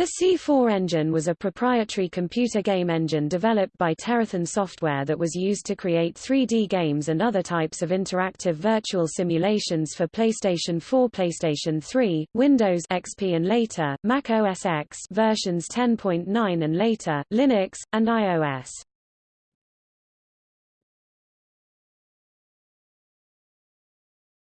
The C4 engine was a proprietary computer game engine developed by Terathon Software that was used to create 3D games and other types of interactive virtual simulations for PlayStation 4 PlayStation 3, Windows XP and later, Mac OS X versions 10.9 and later, Linux, and iOS.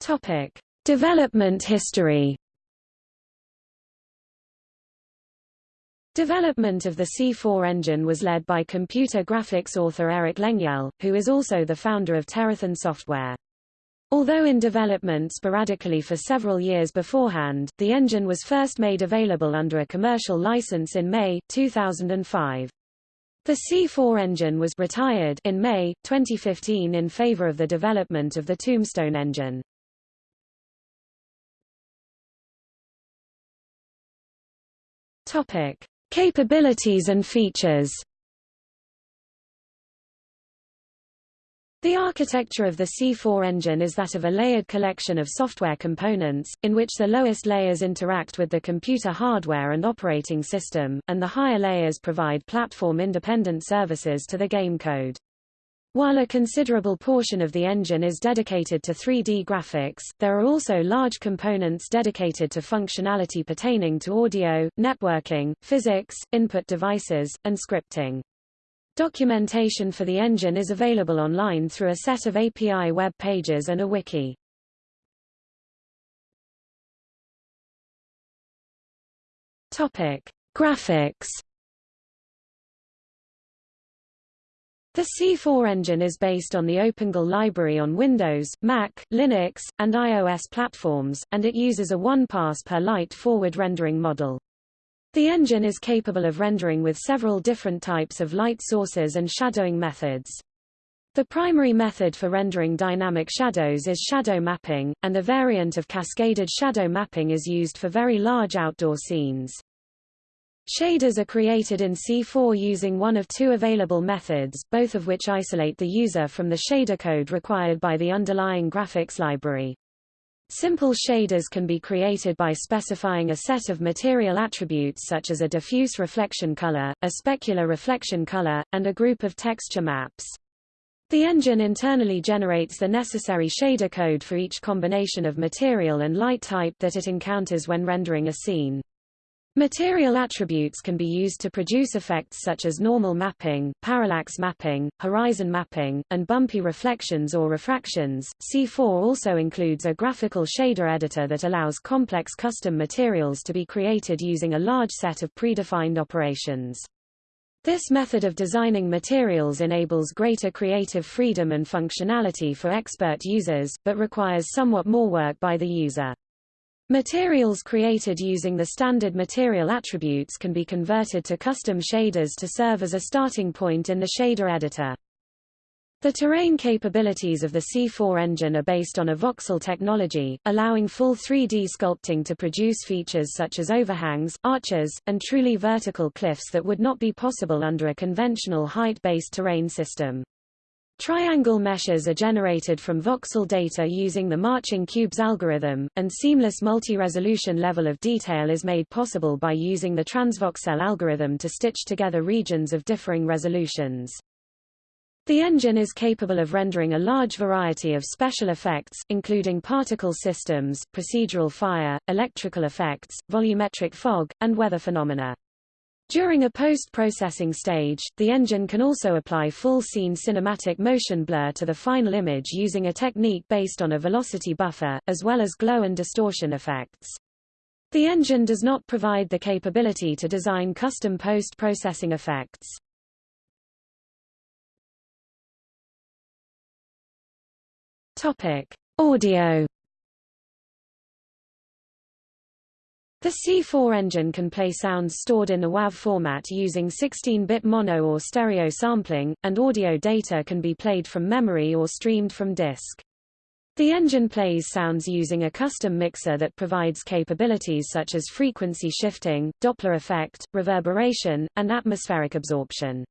Topic. Development history Development of the C4 engine was led by computer graphics author Eric Lengyel, who is also the founder of Terathon Software. Although in development sporadically for several years beforehand, the engine was first made available under a commercial license in May, 2005. The C4 engine was retired in May, 2015 in favor of the development of the Tombstone engine. Topic. Capabilities and features The architecture of the C4 engine is that of a layered collection of software components, in which the lowest layers interact with the computer hardware and operating system, and the higher layers provide platform-independent services to the game code. While a considerable portion of the engine is dedicated to 3D graphics, there are also large components dedicated to functionality pertaining to audio, networking, physics, input devices, and scripting. Documentation for the engine is available online through a set of API web pages and a wiki. Topic: Graphics The C4 engine is based on the OpenGL library on Windows, Mac, Linux, and iOS platforms, and it uses a one-pass per light forward rendering model. The engine is capable of rendering with several different types of light sources and shadowing methods. The primary method for rendering dynamic shadows is shadow mapping, and a variant of cascaded shadow mapping is used for very large outdoor scenes. Shaders are created in C4 using one of two available methods, both of which isolate the user from the shader code required by the underlying graphics library. Simple shaders can be created by specifying a set of material attributes such as a diffuse reflection color, a specular reflection color, and a group of texture maps. The engine internally generates the necessary shader code for each combination of material and light type that it encounters when rendering a scene. Material attributes can be used to produce effects such as normal mapping, parallax mapping, horizon mapping, and bumpy reflections or refractions. C4 also includes a graphical shader editor that allows complex custom materials to be created using a large set of predefined operations. This method of designing materials enables greater creative freedom and functionality for expert users, but requires somewhat more work by the user. Materials created using the standard material attributes can be converted to custom shaders to serve as a starting point in the shader editor. The terrain capabilities of the C4 engine are based on a voxel technology, allowing full 3D sculpting to produce features such as overhangs, arches, and truly vertical cliffs that would not be possible under a conventional height-based terrain system. Triangle meshes are generated from voxel data using the Marching Cubes algorithm, and seamless multi-resolution level of detail is made possible by using the transvoxel algorithm to stitch together regions of differing resolutions. The engine is capable of rendering a large variety of special effects, including particle systems, procedural fire, electrical effects, volumetric fog, and weather phenomena. During a post-processing stage, the engine can also apply full-scene cinematic motion blur to the final image using a technique based on a velocity buffer, as well as glow and distortion effects. The engine does not provide the capability to design custom post-processing effects. Topic: Audio The C4 engine can play sounds stored in the WAV format using 16-bit mono or stereo sampling, and audio data can be played from memory or streamed from disk. The engine plays sounds using a custom mixer that provides capabilities such as frequency shifting, Doppler effect, reverberation, and atmospheric absorption.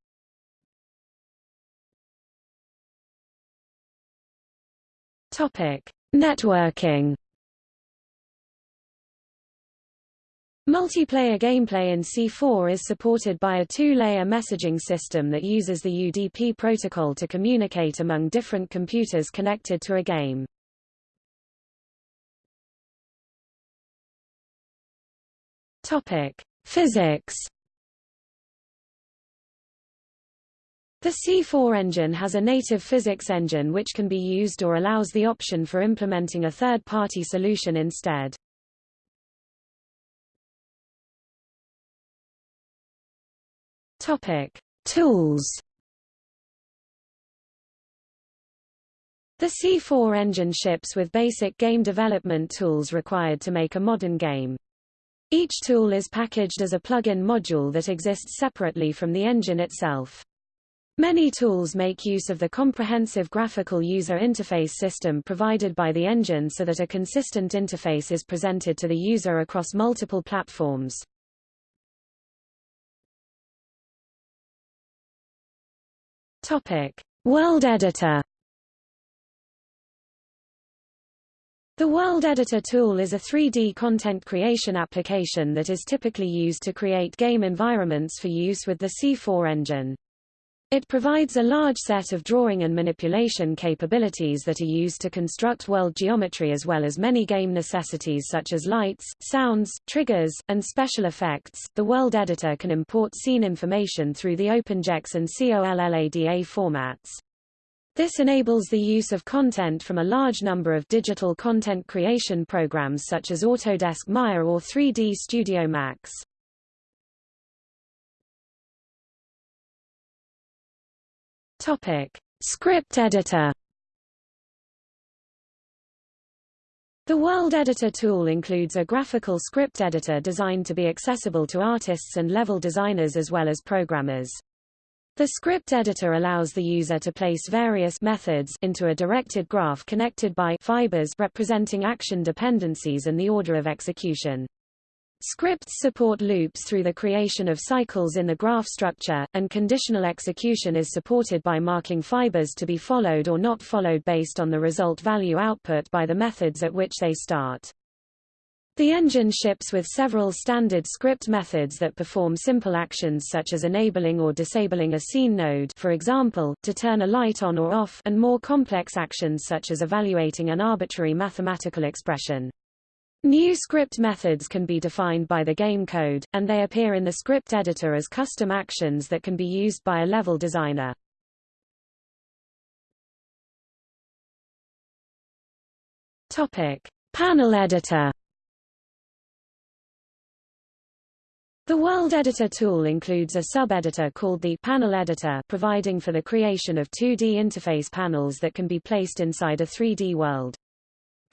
Topic: Networking Multiplayer gameplay in C4 is supported by a two-layer messaging system that uses the UDP protocol to communicate among different computers connected to a game. Topic: Physics. The C4 engine has a native physics engine which can be used or allows the option for implementing a third-party solution instead. Topic: Tools. The C4 engine ships with basic game development tools required to make a modern game. Each tool is packaged as a plug-in module that exists separately from the engine itself. Many tools make use of the comprehensive graphical user interface system provided by the engine so that a consistent interface is presented to the user across multiple platforms. Topic: World Editor. The World Editor tool is a 3D content creation application that is typically used to create game environments for use with the C4 engine. It provides a large set of drawing and manipulation capabilities that are used to construct world geometry as well as many game necessities such as lights, sounds, triggers, and special effects. The world editor can import scene information through the OpenGEX and COLLADA formats. This enables the use of content from a large number of digital content creation programs such as Autodesk Maya or 3D Studio Max. Topic: Script editor. The World Editor tool includes a graphical script editor designed to be accessible to artists and level designers as well as programmers. The script editor allows the user to place various methods into a directed graph connected by fibers representing action dependencies and the order of execution. Scripts support loops through the creation of cycles in the graph structure, and conditional execution is supported by marking fibers to be followed or not followed based on the result value output by the methods at which they start. The engine ships with several standard script methods that perform simple actions such as enabling or disabling a scene node for example, to turn a light on or off and more complex actions such as evaluating an arbitrary mathematical expression. New script methods can be defined by the game code, and they appear in the script editor as custom actions that can be used by a level designer. Topic: Panel editor. The World Editor tool includes a sub-editor called the Panel Editor providing for the creation of 2D interface panels that can be placed inside a 3D world.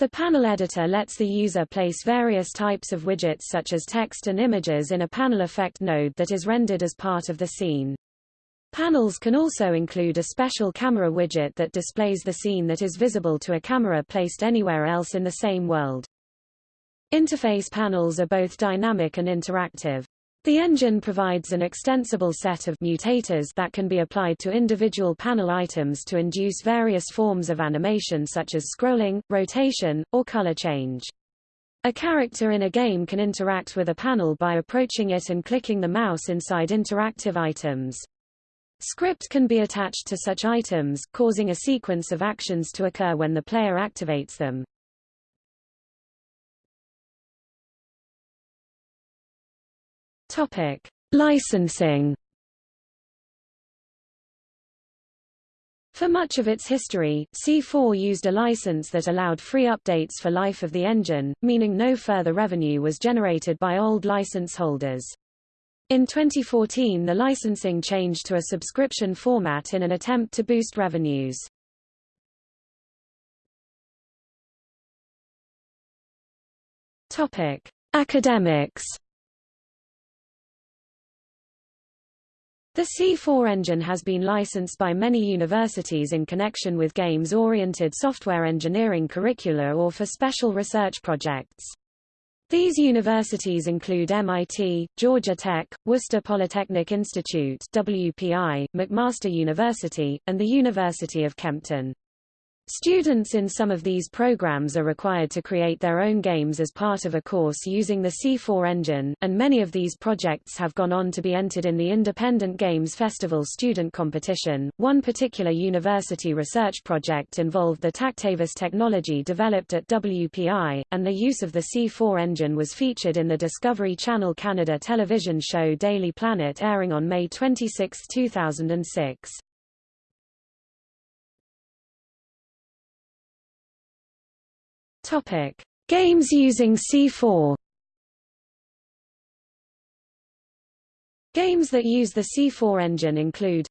The panel editor lets the user place various types of widgets such as text and images in a panel effect node that is rendered as part of the scene. Panels can also include a special camera widget that displays the scene that is visible to a camera placed anywhere else in the same world. Interface panels are both dynamic and interactive. The engine provides an extensible set of mutators that can be applied to individual panel items to induce various forms of animation such as scrolling, rotation, or color change. A character in a game can interact with a panel by approaching it and clicking the mouse inside interactive items. Script can be attached to such items, causing a sequence of actions to occur when the player activates them. Topic: Licensing. For much of its history, C4 used a license that allowed free updates for life of the engine, meaning no further revenue was generated by old license holders. In 2014 the licensing changed to a subscription format in an attempt to boost revenues. Topic: Academics The C4 engine has been licensed by many universities in connection with games-oriented software engineering curricula or for special research projects. These universities include MIT, Georgia Tech, Worcester Polytechnic Institute WPI, McMaster University, and the University of Kempten. Students in some of these programs are required to create their own games as part of a course using the C4 engine, and many of these projects have gone on to be entered in the Independent Games Festival student competition. One particular university research project involved the TactaVest technology developed at WPI, and the use of the C4 engine was featured in the Discovery Channel Canada television show Daily Planet airing on May 26, 2006. Topic: Games using C4. Games that use the C4 engine include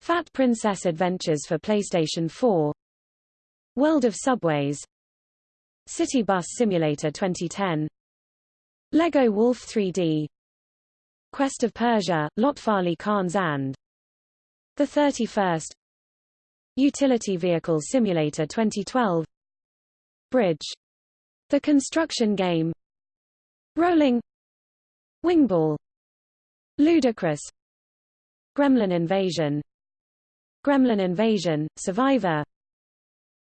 Fat Princess Adventures for PlayStation 4 World of Subways City Bus Simulator 2010 Lego Wolf 3D Quest of Persia, Lotfali Khans and The 31st Utility Vehicle Simulator 2012 Bridge. The construction game. Rolling. Wingball. Ludicrous. Gremlin Invasion. Gremlin Invasion, Survivor.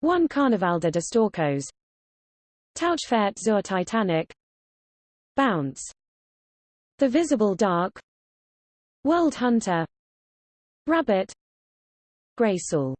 One Carnaval de Distorcos. Tauchfahrt zur Titanic. Bounce. The Visible Dark. World Hunter. Rabbit. Graysoul